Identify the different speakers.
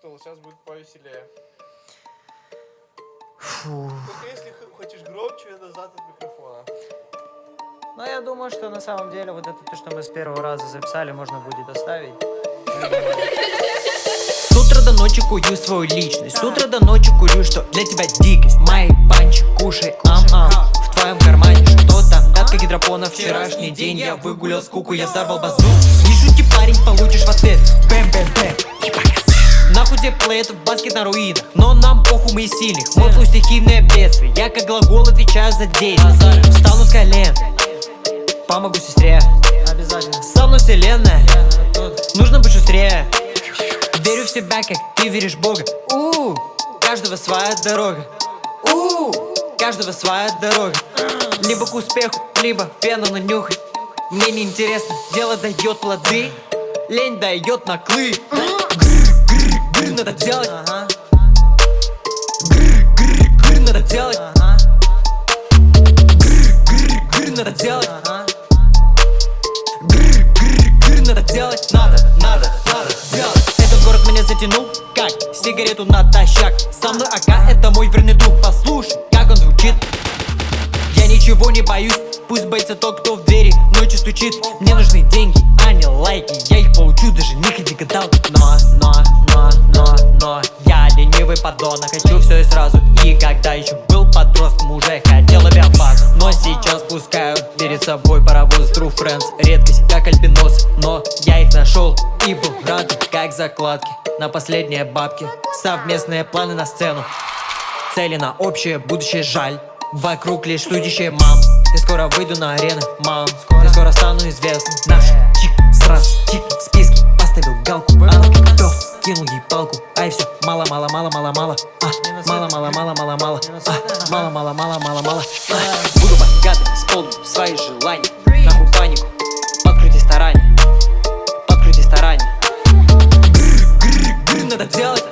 Speaker 1: Ктул, сейчас будет повеселее.
Speaker 2: Фу.
Speaker 1: Только если хочешь громче, назад от микрофона.
Speaker 2: Но я думаю, что на самом деле вот это то, что мы с первого раза записали, можно будет оставить. С утра до ночи кую свою личность С утра до ночи курю, что для тебя дикость Мои панчи, кушай, ам-ам В твоем кармане что там? Пятка гидропона, вчерашний день Я выгулял скуку, я взорвал базу Не шути, парень, получишь в на руинах Но нам похуй мы сильных Мой флоу стихийное бедствие Я как глагол отвечаю за действие. Встану с колен. Помогу сестре. Обязательно. Со мной вселенная. Нужно быть шустрее. Верю в себя, как ты веришь в Бога. У Каждого своя дорога. У Каждого своя дорога. Либо к успеху, либо фену нанюхать Мне не интересно, дело дает плоды. Лень дает наклы. Грр-грр-грр, Надо делать Грр-грр-грр, Надо делать. Грр-грр-грр, Надо делать. Грр-грр-грр, Надо делать. Надо, надо, надо делать. Этот город меня затянул, как сигарету натощак. Со мной АК, это мой верный друг. Послушай, как он звучит. Я ничего не боюсь Пусть боится тот, кто в двери ночью стучит. Мне нужны деньги, а не лайки. Я их получу, даже не ходи гадалки Но, но, поддон, хочу все и сразу. И когда еще был подростком, уже хотел авиабазу Но сейчас пускаю перед собой паровоз True Friends. Редкость, как альбинос. Но я их нашел и был рад Как закладки на последние бабки. Совместные планы на сцену. Цели на общее будущее жаль. Вокруг лишь судящие мам. Я скоро выйду на арены, мам. Я скоро стану известным Наш толку. Ай, все, мало, мало, мало, мало, мало. А, а Мало, мало, мало, мало, мало. А, Мало, мало, мало, мало, мало. А. Буду богатым, исполню свои желания. Нахуй панику, подкрути старания Подкрути старания Надо делать